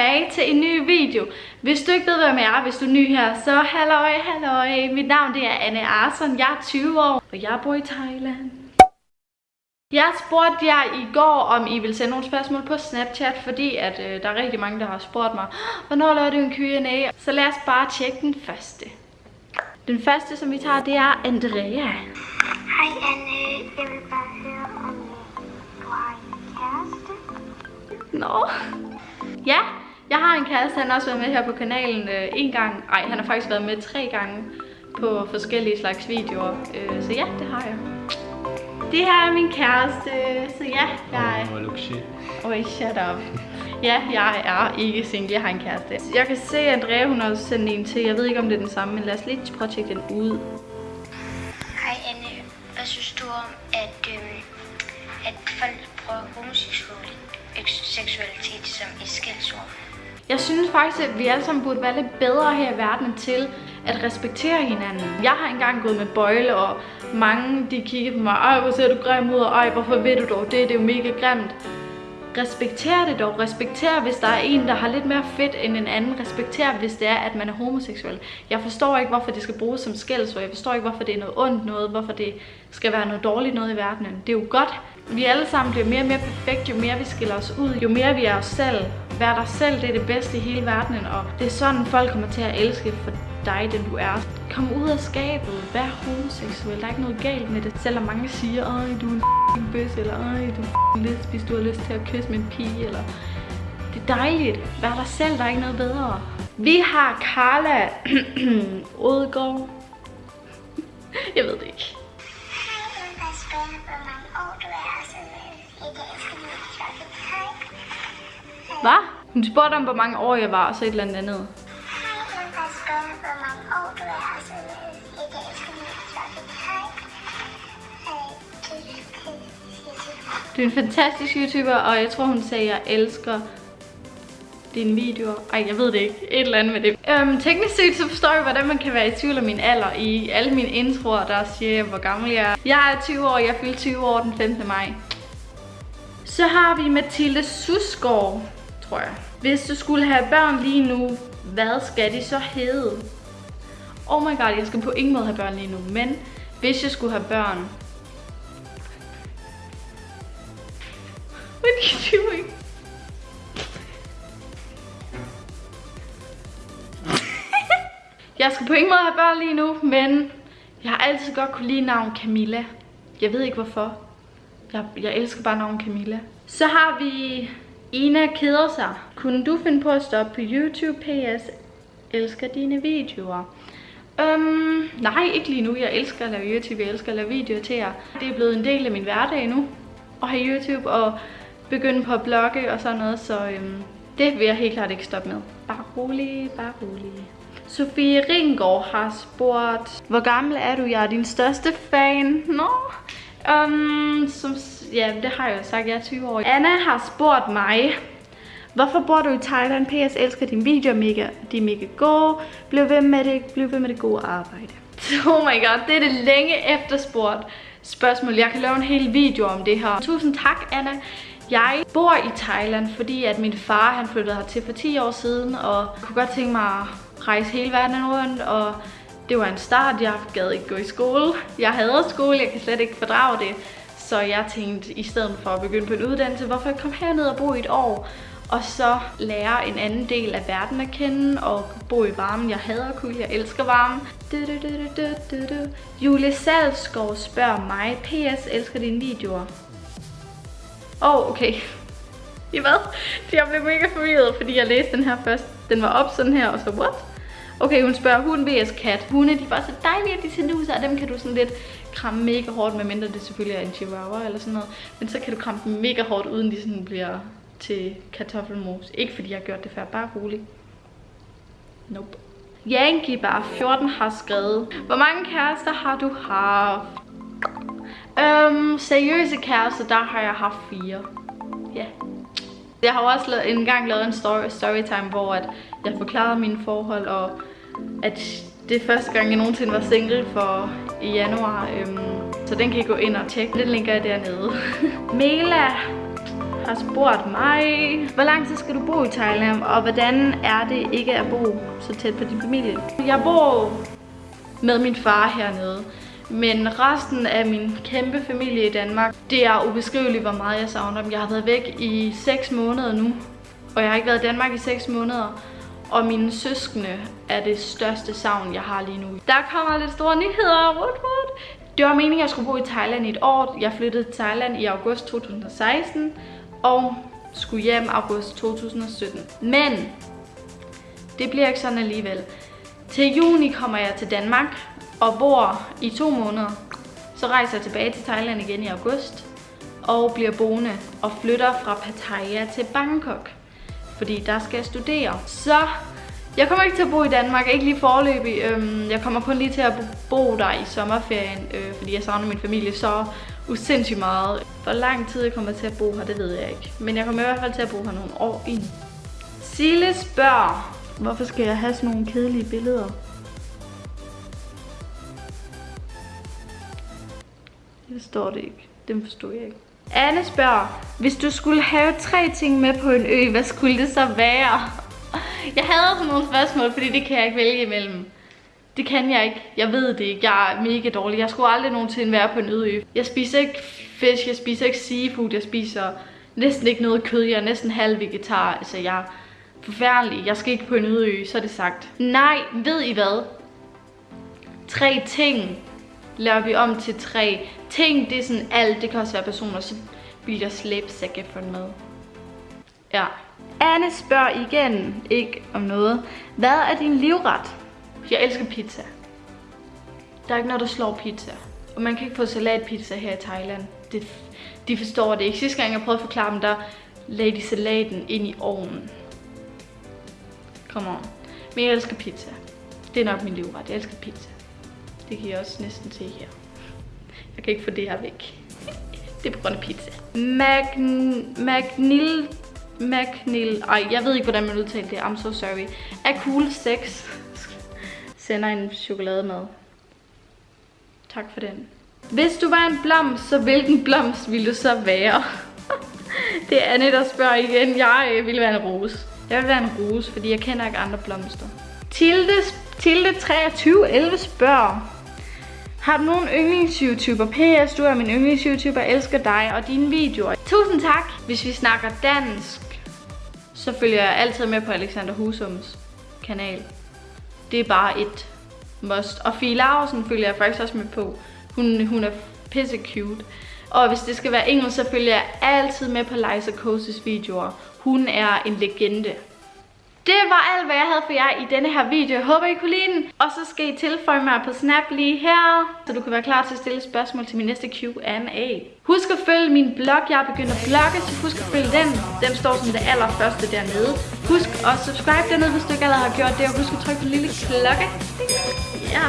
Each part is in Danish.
tilbage til en ny video. Hvis du ikke ved, hvem jeg er, hvis du er ny her, så halløj, halløj. Mit navn det er Anne Arson, jeg er 20 år, og jeg bor i Thailand. Jeg spurgte jer i går, om I vil sende nogle spørgsmål på Snapchat, fordi at, øh, der er rigtig mange, der har spurgt mig, hvornår laver du en Q&A? Så lad os bare tjekke den første. Den første, som vi tager, det er Andrea. Hej Anne, jeg vil bare høre, om du har en kæreste. Nå. Ja, jeg har en kæreste, han har også været med her på kanalen øh, en gang. Ej, han har faktisk været med tre gange på forskellige slags videoer. Øh, så ja, det har jeg. Det her er min kæreste, så ja, jeg er... Oh, look shit. Oj, shut up. Ja, jeg er ikke single, jeg har en kæreste. Jeg kan se, at Andrea hun har også sendt en til. Jeg ved ikke, om det er den samme, men lad os lige prøve at tjekke den ud. Hej Anne, hvad synes du om, at, øhm, at folk bruger homoseksualitet som et skældsord? Jeg synes faktisk, at vi alle sammen burde være lidt bedre her i verden til at respektere hinanden. Jeg har engang gået med bøjle, og mange de kiggede på mig, ej hvor ser du grim ud, og ej hvorfor ved du dog det, det er jo mega grimt. Respekter det dog. Respekter, hvis der er en, der har lidt mere fedt end en anden. Respekter, hvis det er, at man er homoseksuel. Jeg forstår ikke, hvorfor det skal bruges som skældsord. Jeg forstår ikke, hvorfor det er noget ondt noget. Hvorfor det skal være noget dårligt noget i verdenen. Det er jo godt. Vi alle sammen bliver mere og mere perfekt, jo mere vi skiller os ud. Jo mere vi er os selv. Vær dig selv, det er det bedste i hele verdenen. Og det er sådan, folk kommer til at elske for dig, den du er. Kom ud af skabet. Vær homoseksuel. Der er ikke noget galt med det. Selvom mange siger, at du er en f***ing bøs, eller ej, du er en lesbisk, du har lyst til at kysse med en pige, eller... Det er dejligt. Vær dig selv, der er ikke noget bedre. Vi har Carla Odegaard. Jeg ved det ikke. Hvad? Hun spurgte om, hvor mange år jeg var, og så et eller andet andet. Du er, jeg du, er en fantastisk YouTuber, og jeg tror, hun sagde, at jeg elsker dine videoer. Ej, jeg ved det ikke. Et eller andet med det. Øhm, teknisk set, så forstår jeg, hvordan man kan være i tvivl om min alder. I alle mine introer, der siger jeg, hvor gammel jeg er. Jeg er 20 år, jeg fylder 20 år den 15. maj. Så har vi Mathilde Susgaard, tror jeg. Hvis du skulle have børn lige nu, hvad skal de så hedde? Oh my god, jeg skal på ingen måde have børn lige nu, men hvis jeg skulle have børn... What are you doing? Jeg skal på ingen måde have børn lige nu, men jeg har altid godt kunne lide navn Camilla. Jeg ved ikke hvorfor. Jeg, jeg elsker bare navn Camilla. Så har vi Ina keder sig. Kunne du finde på at stoppe på YouTube PS? Elsker dine videoer. Øhm, nej, ikke lige nu. Jeg elsker at lave YouTube. Jeg elsker at lave videoer til jer. Det er blevet en del af min hverdag nu. At have YouTube og begynde på at blogge og sådan noget. Så øhm, det vil jeg helt klart ikke stoppe med. Bare rolig, bare rolig. Sofie Ringgaard har spurgt, hvor gammel er du? Jeg er din største fan. Nå. Um, som, ja, det har jeg jo sagt, jeg er 20 år. Anna har spurgt mig, hvorfor bor du i Thailand? PS elsker dine videoer, mega, de er mega gode. Bliv ved med det, bliv ved med det gode arbejde. Oh my god, det er det længe efterspurgt spørgsmål. Jeg kan lave en hel video om det her. Tusind tak, Anna. Jeg bor i Thailand, fordi at min far han flyttede hertil for 10 år siden, og jeg kunne godt tænke mig at rejse hele verden rundt, og det var en start. Jeg gad ikke gå i skole. Jeg havde skole, jeg kan slet ikke fordrage det. Så jeg tænkte, i stedet for at begynde på en uddannelse, hvorfor ikke komme herned og bo i et år, og så lære en anden del af verden at kende, og bo i varmen. Jeg hader kulde, jeg elsker varme. Du, du, du, du, du, du. Julie Salskov spørger mig, PS elsker dine videoer. Åh, oh, okay. I hvad? Jeg blev mega forvirret, fordi jeg læste den her først. Den var op sådan her, og så what? Okay, hun spørger, hun vs kat. Hunde, de var så dejlige, at de ser ud, og dem kan du sådan lidt kramme mega hårdt, medmindre det selvfølgelig er en chihuahua eller sådan noget. Men så kan du kramme dem mega hårdt, uden de sådan bliver til kartoffelmos. Ikke fordi jeg har gjort det før, bare roligt. Nope. Yankee bare 14 har skrevet, hvor mange kærester har du haft? Øhm, seriøse kærester, der har jeg haft fire. Ja. Jeg har også engang en gang lavet en story, storytime, hvor at jeg forklarede mine forhold, og at det er første gang, jeg nogensinde var single for i januar. Øhm, så den kan I gå ind og tjekke. Den linker jeg dernede. Mela har spurgt mig, hvor lang tid skal du bo i Thailand, og hvordan er det ikke at bo så tæt på din familie? Jeg bor med min far hernede, men resten af min kæmpe familie i Danmark, det er ubeskriveligt, hvor meget jeg savner dem. Jeg har været væk i 6 måneder nu, og jeg har ikke været i Danmark i 6 måneder. Og mine søskende er det største savn, jeg har lige nu. Der kommer lidt store nyheder. Woot, woot. Det var meningen, at jeg skulle bo i Thailand i et år. Jeg flyttede til Thailand i august 2016 og skulle hjem august 2017. Men det bliver ikke sådan alligevel. Til juni kommer jeg til Danmark og bor i to måneder. Så rejser jeg tilbage til Thailand igen i august og bliver boende og flytter fra Pattaya til Bangkok. Fordi der skal jeg studere. Så jeg kommer ikke til at bo i Danmark, ikke lige forløbig. Øhm, jeg kommer kun lige til at bo der i sommerferien, øh, fordi jeg savner min familie så usindssygt meget. Hvor lang tid jeg kommer til at bo her, det ved jeg ikke. Men jeg kommer i hvert fald til at bo her nogle år ind. Sille spørger, hvorfor skal jeg have sådan nogle kedelige billeder? Det forstår det ikke. Dem forstod jeg ikke. Anne spørger, hvis du skulle have tre ting med på en ø, hvad skulle det så være? Jeg hader sådan nogle spørgsmål, fordi det kan jeg ikke vælge imellem. Det kan jeg ikke. Jeg ved det ikke. Jeg er mega dårlig. Jeg skulle aldrig nogensinde være på en øde ø. Jeg spiser ikke fisk, jeg spiser ikke seafood, jeg spiser næsten ikke noget kød. Jeg er næsten halv vegetar. Altså, jeg er forfærdelig. Jeg skal ikke på en øde ø, så er det sagt. Nej, ved I hvad? Tre ting laver vi om til tre. Ting, det er sådan alt. Det kan også være personer, så bliver der slæbsække for med. Ja. Anne spørger igen, ikke om noget. Hvad er din livret? Jeg elsker pizza. Der er ikke noget, der slår pizza. Og man kan ikke få salatpizza her i Thailand. Det, de forstår det ikke. Sidste gang jeg prøvede at forklare dem, der lagde de salaten ind i ovnen. Come on. Men jeg elsker pizza. Det er nok min livret. Jeg elsker pizza. Det kan jeg også næsten se her. Jeg kan ikke få det her væk. Det er på grund af pizza. Magn Magnil McNeil, ej, jeg ved ikke, hvordan man udtaler det. I'm so sorry. Er cool 6 sender en chokolademad. Tak for den. Hvis du var en blomst, så hvilken blomst ville du så være? det er Anne, der spørger igen. Jeg øh, ville være en rose. Jeg vil være en rose, fordi jeg kender ikke andre blomster. Tilde, Tilde 2311 spørger. Har du nogen yndlings-YouTuber? PS, du er min yndlings-YouTuber, elsker dig og dine videoer. Tusind tak. Hvis vi snakker dansk, så følger jeg altid med på Alexander Husums kanal. Det er bare et must. Og Fie Larsen følger jeg faktisk også med på. Hun, hun er pisse cute. Og hvis det skal være engelsk, så følger jeg altid med på Liza Koses videoer. Hun er en legende. Det var alt, hvad jeg havde for jer i denne her video. Jeg håber, I kunne lide den. Og så skal I tilføje mig på Snap lige her, så du kan være klar til at stille spørgsmål til min næste Q&A. Husk at følge min blog. Jeg er begyndt at blogge, så husk at følge den. Den står som det allerførste dernede. Husk at subscribe dernede, hvis du ikke allerede har gjort det. Og husk at trykke på den lille klokke. Ja,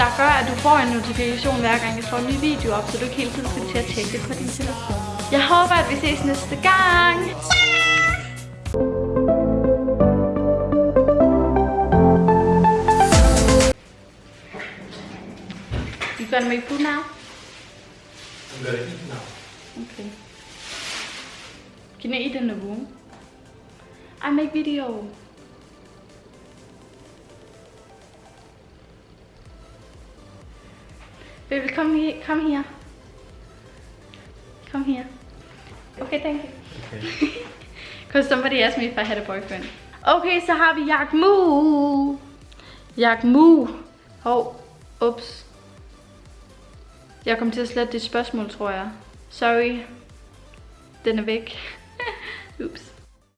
der gør, at du får en notifikation hver gang jeg får en ny video op, så du ikke hele tiden skal til at tjekke det på din telefon. Jeg håber, at vi ses næste gang. You gonna make food now? I'm gonna eat now. Okay. Can you eat in the room? I make video. Baby, come here. Come here. Come here. Okay, thank you. Okay. Because somebody asked me if I had a boyfriend. Okay, så har vi Jack Moo. Oh, Jack Moo. Hov, ups. Jeg kom til at slette dit spørgsmål, tror jeg. Sorry. Den er væk. Ups.